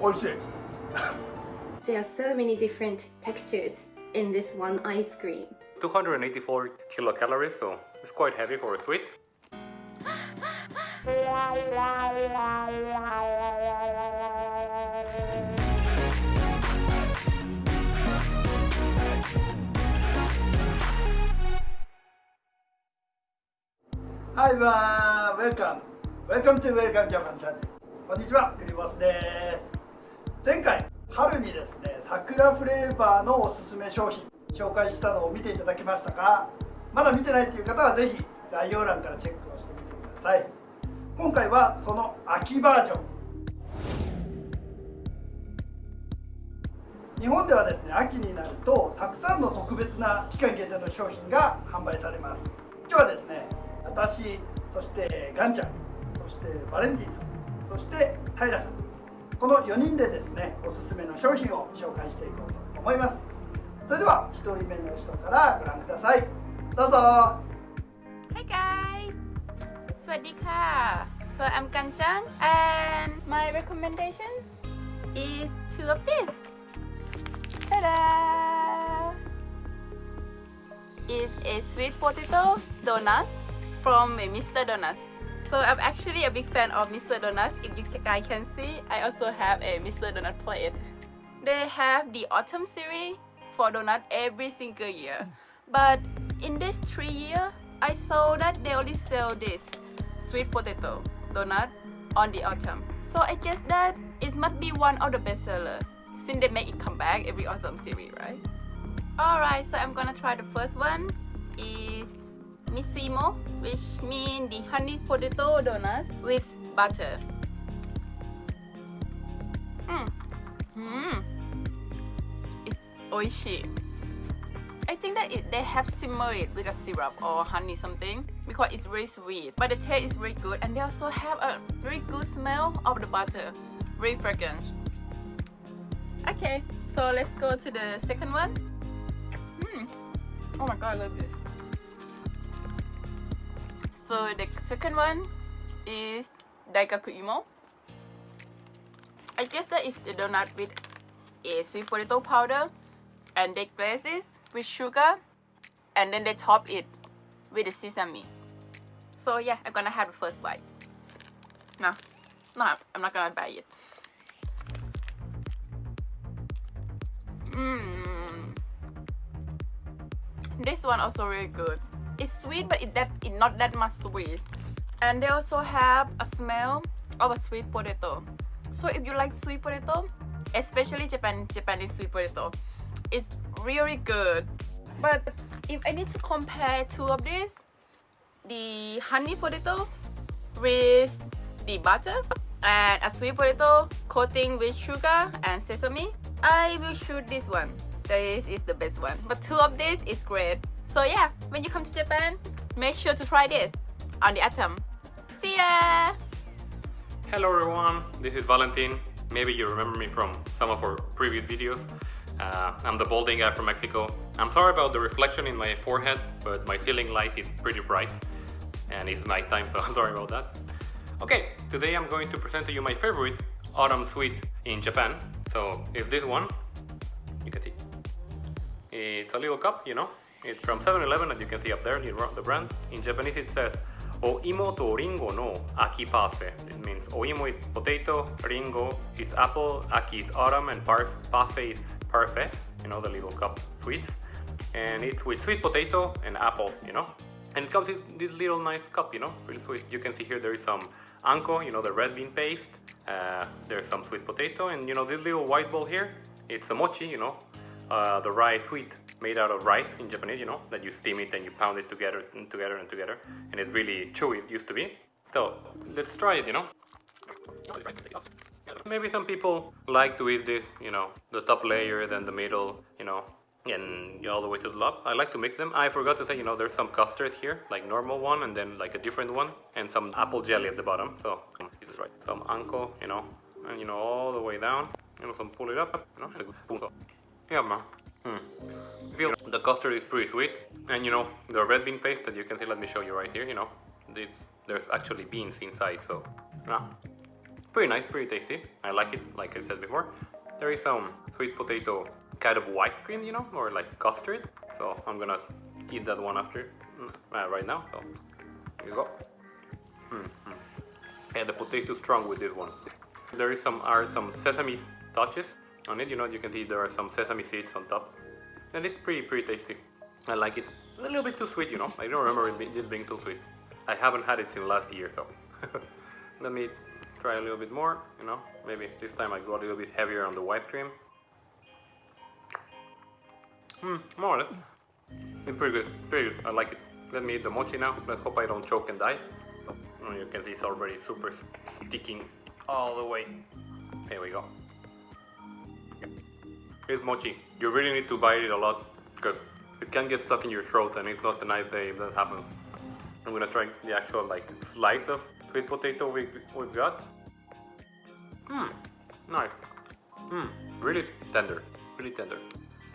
美味しい There are so many different textures in this one ice cream. 284 kilocalories, so it's quite heavy for a sweet. はいわー、Welcome! Welcome to Welcome Japan Channel こんにちは、ゆりボスです 前回、春にですね、桜フレーバーのおすすめ商品紹介したのを見ていただけましたか？まだ見てないという方はぜひ概要欄からチェックをしてみてください。今回はその秋バージョン。日本ではですね秋になるとたくさんの特別な期間限定の商品が販売されます。今日はですね私そしてガンちゃんそしてバレンティンさんそして平さんこの4人でですねおすすめの商品を紹介していこうと思いますそれでは1人目の人からご覧くださいどうぞ Hi guys สวัสดีค่ะ so I'm Ganjang and my recommendation is two of this Ta-da! Is a sweet potato donut from Mr. Donuts. So I'm actually a big fan of Mr. Donuts. If you guys can see, I also have a Mr. Donut plate. They have the autumn series for donut every single year. But in this three year, I saw that they only sell this sweet potato donut on the autumn. So I guess that it must be one of the best seller since they make it come back every autumn series, right? Alright, so I'm gonna try the first one is Missimo, which means the honey potato donut with butter. Mmm. Mmm. It's oishi. I think that it, they have simmered it with a syrup or honey something because it's very sweet. But the taste is very good and they also have a very good smell of the butter. Very fragrant. Okay, so let's go to the second one. Hmm. Oh my god, I love this. So the second one is Daigaku Imo. I guess that is the donut with a sweet potato powder and they glaze with sugar and then they top it with the sesame. So yeah, I'm gonna have the first bite. No, no, I'm not gonna buy it. Mmm. This one also really good. It's sweet, but it that it not that much sweet. And they also have a smell of a sweet potato. So if you like sweet potato, especially Japan Japanese sweet potato, it's really good. But if I need to compare two of these, the honey potatoes with the butter and a sweet potato coating with sugar and sesame, I will choose this one. This is the best one. But two of these is great. So yeah, when you come to Japan, make sure to try this on the Atom. See ya! Hello everyone, this is Valentin. Maybe you remember me from some of our previous videos. Uh, I'm the balding guy from Mexico. I'm sorry about the reflection in my forehead, but my ceiling light is pretty bright and it's nighttime, so I'm sorry about that. Okay, today I'm going to present to you my favorite autumn sweet in Japan. So it's this one, you can see. It's a little cup, you know. It's from 7-Eleven as you can see up there, the brand. In Japanese it says Oimo to ringo no aki pafe. It means oimo is potato, ringo is apple, aki is autumn, and pafe is parfait, you know, the little cup sweets. And it's with sweet potato and apple, you know. And it comes in this little nice cup, you know, really sweet. You can see here there is some anko, you know, the red bean paste. Uh, there's some sweet potato, and you know, this little white ball here, it's a mochi, you know, uh, the rice sweet made out of rice in Japanese, you know, that you steam it and you pound it together and together and together, and it's really chewy, it used to be. So, let's try it, you know. Maybe some people like to eat this, you know, the top layer, then the middle, you know, and all the way to the top. I like to mix them. I forgot to say, you know, there's some custard here, like normal one, and then like a different one, and some apple jelly at the bottom. So, this is right. Some anko, you know, and you know, all the way down. You know, some pull it up, you know, yeah, man. Hmm. The custard is pretty sweet, and you know the red bean paste that you can see. Let me show you right here. You know, this, there's actually beans inside, so yeah. pretty nice, pretty tasty. I like it, like I said before. There is some sweet potato kind of white cream, you know, or like custard. So I'm gonna eat that one after, mm, uh, right now. So here you go. Mm -hmm. And the potato is strong with this one. There is some are some sesame touches on it. You know, you can see there are some sesame seeds on top, and it's pretty pretty tasty. I like it. A little bit too sweet, you know. I don't remember it this being too sweet. I haven't had it since last year, so let me try a little bit more. You know, maybe this time I go a little bit heavier on the white cream. Hmm, more or less. It's pretty good. Pretty good. I like it. Let me eat the mochi now. Let's hope I don't choke and die. Oh, you can see it's already super sticking all the way. Here we go. Here's mochi. You really need to bite it a lot because it can get stuck in your throat and it's not a nice day if that happens. I'm gonna try the actual like slice of sweet potato we, we've got. Mmm, nice. Mmm, really tender, really tender.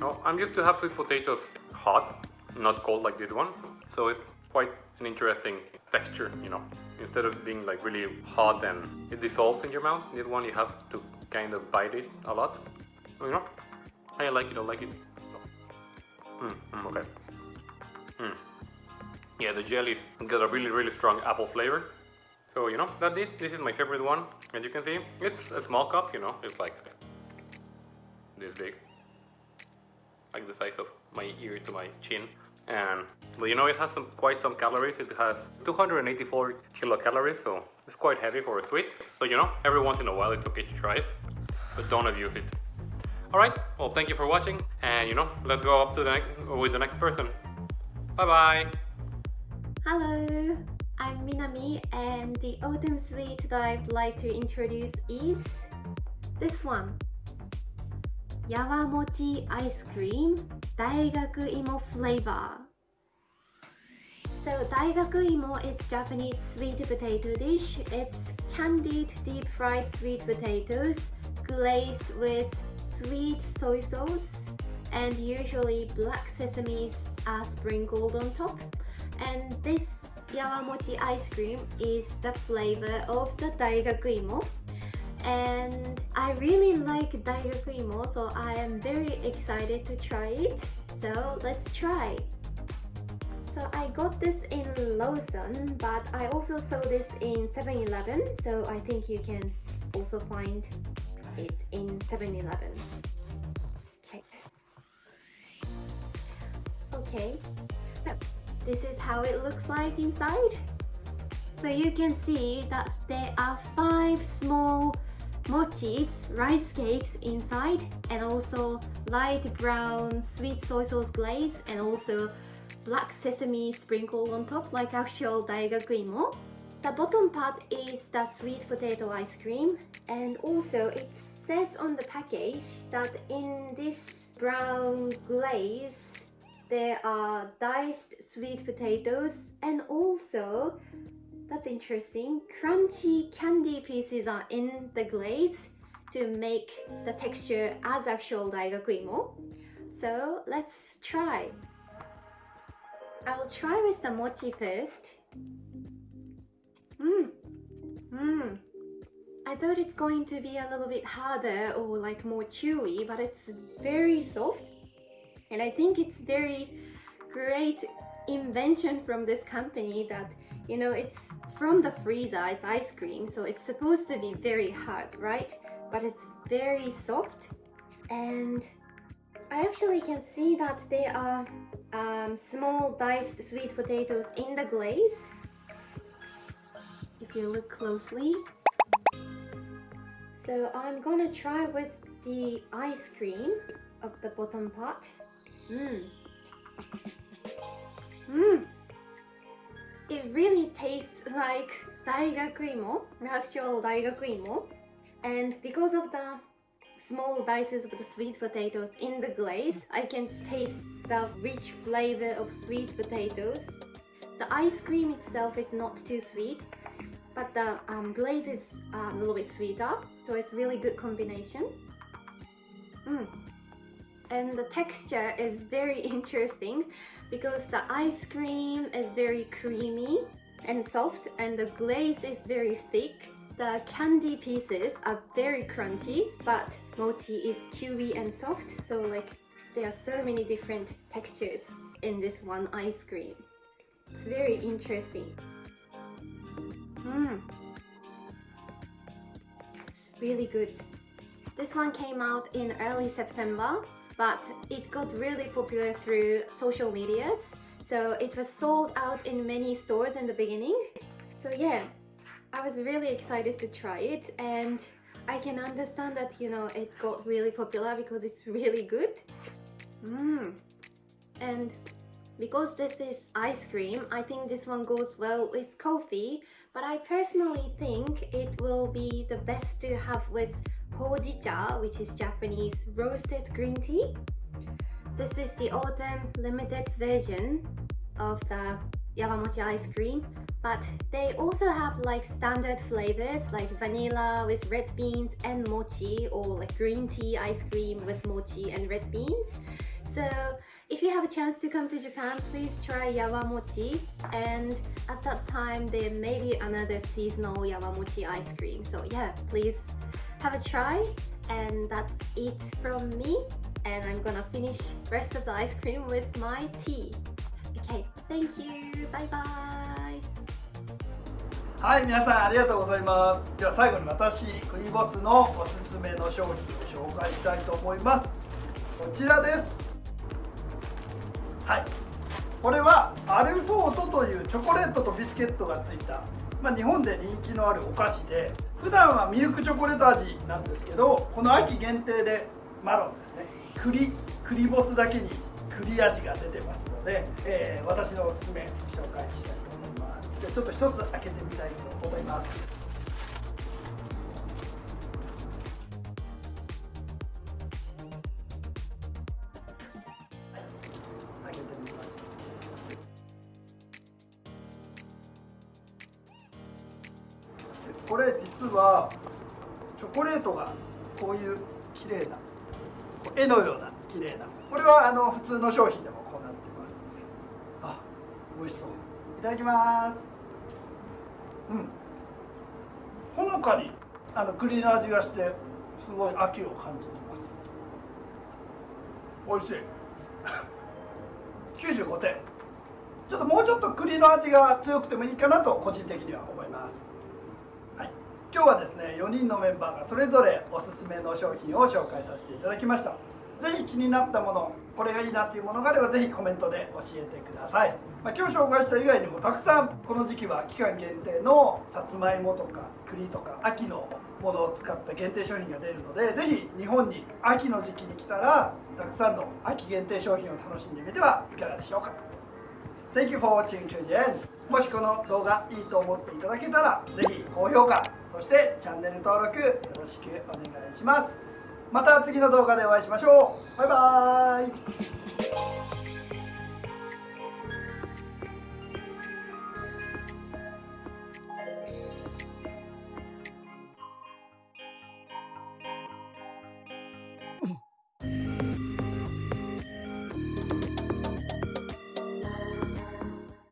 Now, I'm used to have sweet potatoes hot, not cold like this one, so it's quite an interesting texture, you know. Instead of being like really hot and it dissolves in your mouth, this one you have to kind of bite it a lot. You know, I like it, I like it. Mm, mm, okay. Mm. Yeah, the jelly got a really, really strong apple flavor. So, you know, that this, this is my favorite one. As you can see, it's a small cup, you know, it's like this big. Like the size of my ear to my chin. And, but you know, it has some, quite some calories. It has 284 kilocalories, so it's quite heavy for a sweet. So, you know, every once in a while it's okay to try it, but don't abuse it. Alright, well thank you for watching, and you know, let's go up to the next, with the next person. Bye bye! Hello, I'm Minami and the autumn sweet that I'd like to introduce is this one. Yawamochi ice cream Daigaku Imo flavor. So Daigaku Imo is Japanese sweet potato dish. It's candied deep fried sweet potatoes glazed with sweet soy sauce and usually black sesames are sprinkled on top. And this Yawamochi ice cream is the flavor of the Daigaku Imo and I really like Daigaku Imo so I am very excited to try it. So let's try. So I got this in Lawson but I also saw this in 7-Eleven so I think you can also find it in 7-Eleven. Okay. Okay. So this is how it looks like inside. So you can see that there are five small mochis, rice cakes inside and also light brown sweet soy sauce glaze and also black sesame sprinkled on top like actual daigaku imo. The bottom part is the sweet potato ice cream and also it says on the package that in this brown glaze there are diced sweet potatoes and also that's interesting crunchy candy pieces are in the glaze to make the texture as actual daigaku imo so let's try. I'll try with the mochi first Mmm. Mmm. I thought it's going to be a little bit harder or like more chewy, but it's very soft. And I think it's very great invention from this company that, you know, it's from the freezer, it's ice cream, so it's supposed to be very hard, right? But it's very soft and I actually can see that there are um, small diced sweet potatoes in the glaze if you look closely. So I'm gonna try with the ice cream of the bottom part. Mmm. Mmm. It really tastes like daigaku imo, oh, actual daigaku imo. Oh. And because of the small dices of the sweet potatoes in the glaze, I can taste the rich flavor of sweet potatoes. The ice cream itself is not too sweet, but the um, glaze is uh, a little bit sweeter so it's really good combination mm. and the texture is very interesting because the ice cream is very creamy and soft and the glaze is very thick The candy pieces are very crunchy, but mochi is chewy and soft, so like there are so many different textures in this one ice cream. It's very interesting. It's really good. This one came out in early September, but it got really popular through social medias. So it was sold out in many stores in the beginning. So yeah, I was really excited to try it and I can understand that, you know, it got really popular because it's really good. Mmm. And because this is ice cream, I think this one goes well with coffee, but I personally think it will be the best to have with hojicha, which is Japanese roasted green tea. This is the autumn limited version of the Yawamochi ice cream, but they also have like standard flavors like vanilla with red beans and mochi or like green tea ice cream with mochi and red beans. So if you have a chance to come to Japan, please try yawamochi and at that time there may be another seasonal yawamochi ice cream. So yeah, please have a try and that's it from me and I'm gonna finish rest of the ice cream with my tea. Okay, thank you! Bye bye! はい、皆さんありがとうございます。では最後に私、クリボスのおすすめの商品を紹介したいと思います。こちらです。はい。これはアルフォートというチョコレートとビスケットがついた、まあ、日本で人気のあるお菓子で普段はミルクチョコレート味なんですけどこの秋限定でマロンですね。栗栗ボスだけに栗味が出てますので、えー、私のおすすめ紹介したいと思います。じゃあちょっと一つ開けてみたいと思います。これ実はチョコレートがこういう綺麗なこう絵のような綺麗なこれはあの普通の商品でもこうなってます。あ美味しそう。いただきます。うん。ほのかにあの栗の味がしてすごい秋を感じてます。美味しい。95点。ちょっともうちょっと栗の味が強くてもいいかなと個人的には思います、今日はですね4人のメンバーがそれぞれおすすめの商品を紹介させていただきました。ぜひ気になったものこれがいいなっていうものがあればぜひコメントで教えてください、まあ、今日紹介した以外にもたくさんこの時期は期間限定のさつまいもとか栗とか秋のものを使った限定商品が出るのでぜひ日本に秋の時期に来たらたくさんの秋限定商品を楽しんでみてはいかがでしょうか。Thank you for watching. To the end もしこの動画いいと思っていただけたらぜひ高評価そしてチャンネル登録よろしくお願いします。また次の動画でお会いしましょう。バイバーイ。